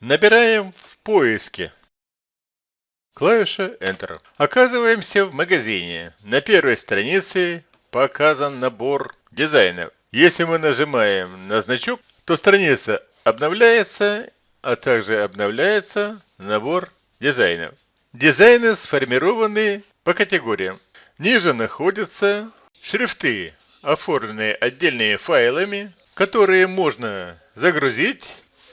Набираем в поиске. Клавиша Enter. Оказываемся в магазине. На первой странице показан набор дизайнов. Если мы нажимаем на значок, то страница обновляется, а также обновляется набор дизайнов. Дизайны сформированы по категориям. Ниже находятся шрифты, оформленные отдельными файлами, которые можно загрузить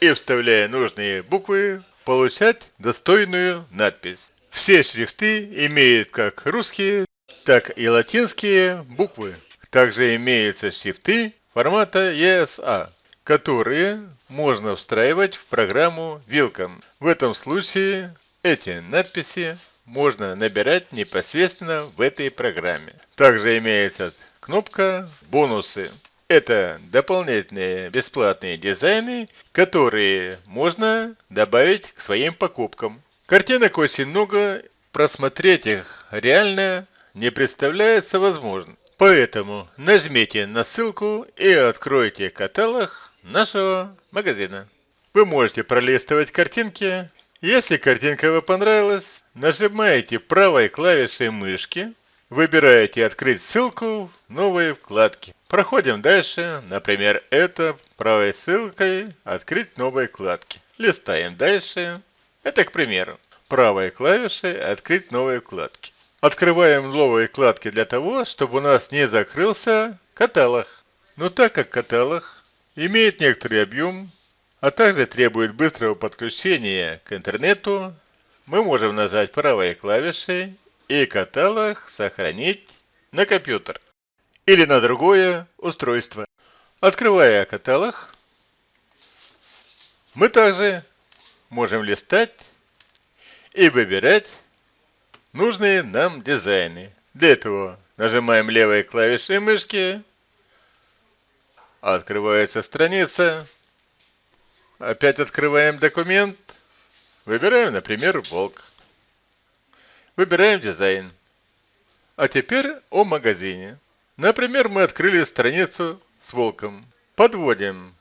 и, вставляя нужные буквы, получать достойную надпись. Все шрифты имеют как русские, так и латинские буквы. Также имеются шрифты формата ESA, которые можно встраивать в программу Welcome. В этом случае эти надписи можно набирать непосредственно в этой программе. Также имеется кнопка «Бонусы». Это дополнительные бесплатные дизайны, которые можно добавить к своим покупкам. Картинок очень много, просмотреть их реально не представляется возможным. Поэтому нажмите на ссылку и откройте каталог нашего магазина. Вы можете пролистывать картинки. Если картинка вам понравилась, нажимаете правой клавишей мышки Выбираете «Открыть ссылку» в новой вкладке. Проходим дальше. Например, это правой ссылкой «Открыть новой вкладки». Листаем дальше. Это, к примеру, правой клавишей «Открыть новые вкладки». Открываем новые вкладки для того, чтобы у нас не закрылся каталог. Но так как каталог имеет некоторый объем, а также требует быстрого подключения к интернету, мы можем нажать правой клавишей и каталог сохранить на компьютер или на другое устройство. Открывая каталог, мы также можем листать и выбирать нужные нам дизайны. Для этого нажимаем левой клавишей мышки, открывается страница, опять открываем документ, выбираем, например, волк. Выбираем дизайн. А теперь о магазине. Например, мы открыли страницу с волком. Подводим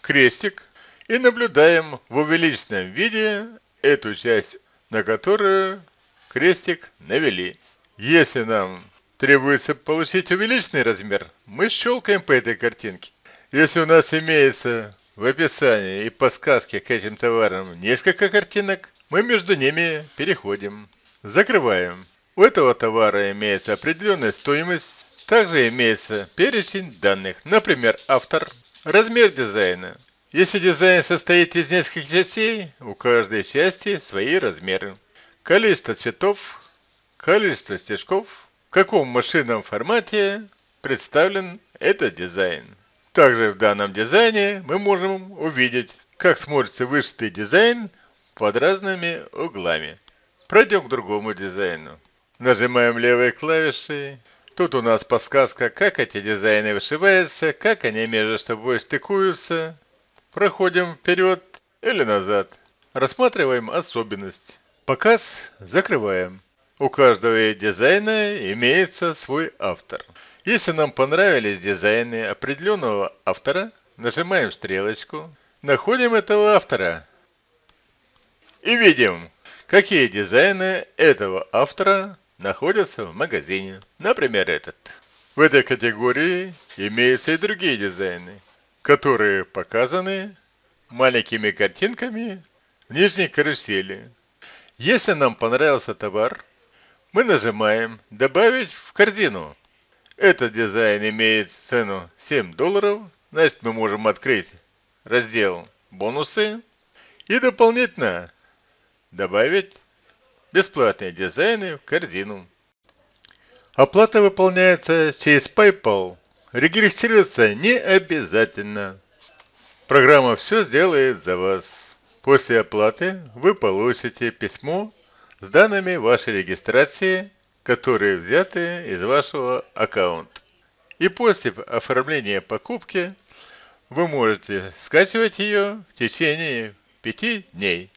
крестик и наблюдаем в увеличенном виде эту часть, на которую крестик навели. Если нам требуется получить увеличенный размер, мы щелкаем по этой картинке. Если у нас имеется в описании и подсказке к этим товарам несколько картинок, мы между ними переходим. Закрываем. У этого товара имеется определенная стоимость. Также имеется перечень данных, например, автор, размер дизайна. Если дизайн состоит из нескольких частей, у каждой части свои размеры. Количество цветов, количество стежков, в каком машинном формате представлен этот дизайн. Также в данном дизайне мы можем увидеть, как смотрится вышитый дизайн под разными углами. Пройдем к другому дизайну. Нажимаем левой клавишей. Тут у нас подсказка, как эти дизайны вышиваются, как они между собой стыкуются. Проходим вперед или назад. Рассматриваем особенность. Показ закрываем. У каждого дизайна имеется свой автор. Если нам понравились дизайны определенного автора, нажимаем стрелочку, находим этого автора и видим, Какие дизайны этого автора находятся в магазине? Например, этот. В этой категории имеются и другие дизайны, которые показаны маленькими картинками в нижней карусели. Если нам понравился товар, мы нажимаем «Добавить в корзину». Этот дизайн имеет цену 7 долларов, значит мы можем открыть раздел «Бонусы» и дополнительно Добавить бесплатные дизайны в корзину. Оплата выполняется через PayPal. Регистрироваться не обязательно. Программа все сделает за вас. После оплаты вы получите письмо с данными вашей регистрации, которые взяты из вашего аккаунта. И после оформления покупки вы можете скачивать ее в течение 5 дней.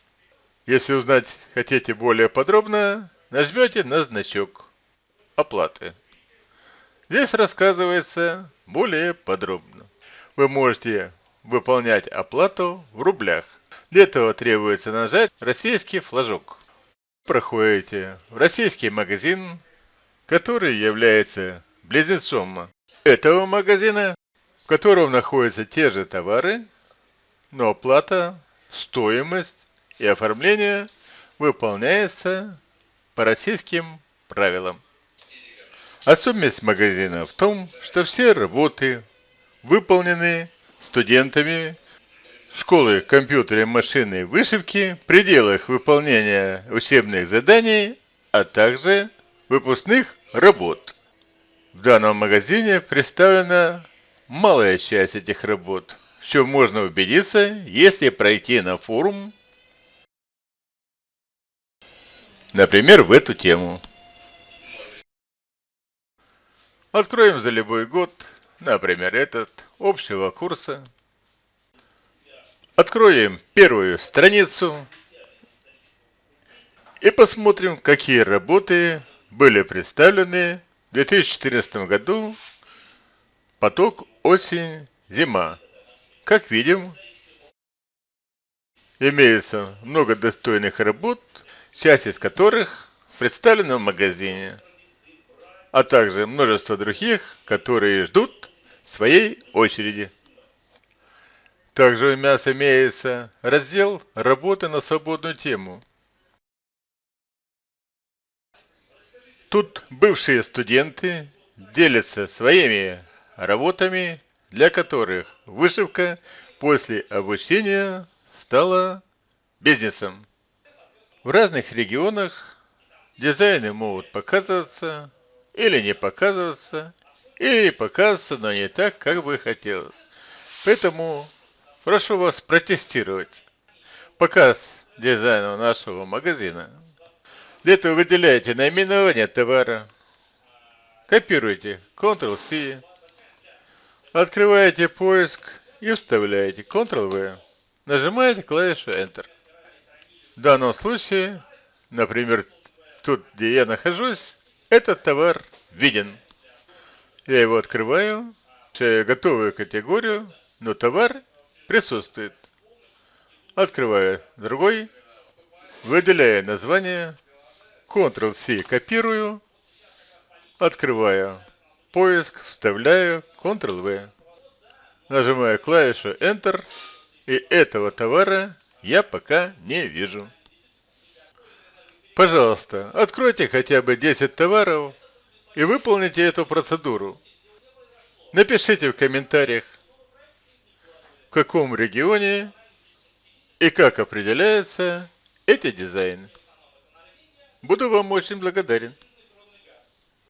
Если узнать хотите более подробно, нажмете на значок оплаты. Здесь рассказывается более подробно. Вы можете выполнять оплату в рублях. Для этого требуется нажать российский флажок. Проходите в российский магазин, который является близнецом этого магазина, в котором находятся те же товары, но оплата, стоимость и оформление выполняется по российским правилам. Особенность магазина в том, что все работы выполнены студентами школы компьютера, машины вышивки в пределах выполнения учебных заданий, а также выпускных работ. В данном магазине представлена малая часть этих работ, в чем можно убедиться, если пройти на форум, например, в эту тему. Откроем за любой год, например, этот, общего курса. Откроем первую страницу и посмотрим, какие работы были представлены в 2014 году поток осень-зима. Как видим, имеется много достойных работ, часть из которых представлена в магазине а также множество других, которые ждут своей очереди. Также у нас имеется раздел «Работа на свободную тему». Тут бывшие студенты делятся своими работами, для которых вышивка после обучения стала бизнесом. В разных регионах дизайны могут показываться или не показываться, или показываться, но не так, как бы хотелось. Поэтому прошу вас протестировать показ дизайна нашего магазина. Для этого выделяете наименование товара, копируете Ctrl-C, открываете поиск и вставляете Ctrl-V. Нажимаете клавишу Enter. Данном случае, например, тут, где я нахожусь, этот товар виден. Я его открываю, включаю готовую категорию, но товар присутствует. Открываю другой, выделяю название, Ctrl-C копирую, открываю поиск, вставляю Ctrl-V. Нажимаю клавишу Enter, и этого товара я пока не вижу. Пожалуйста, откройте хотя бы 10 товаров и выполните эту процедуру. Напишите в комментариях, в каком регионе и как определяются эти дизайны. Буду вам очень благодарен.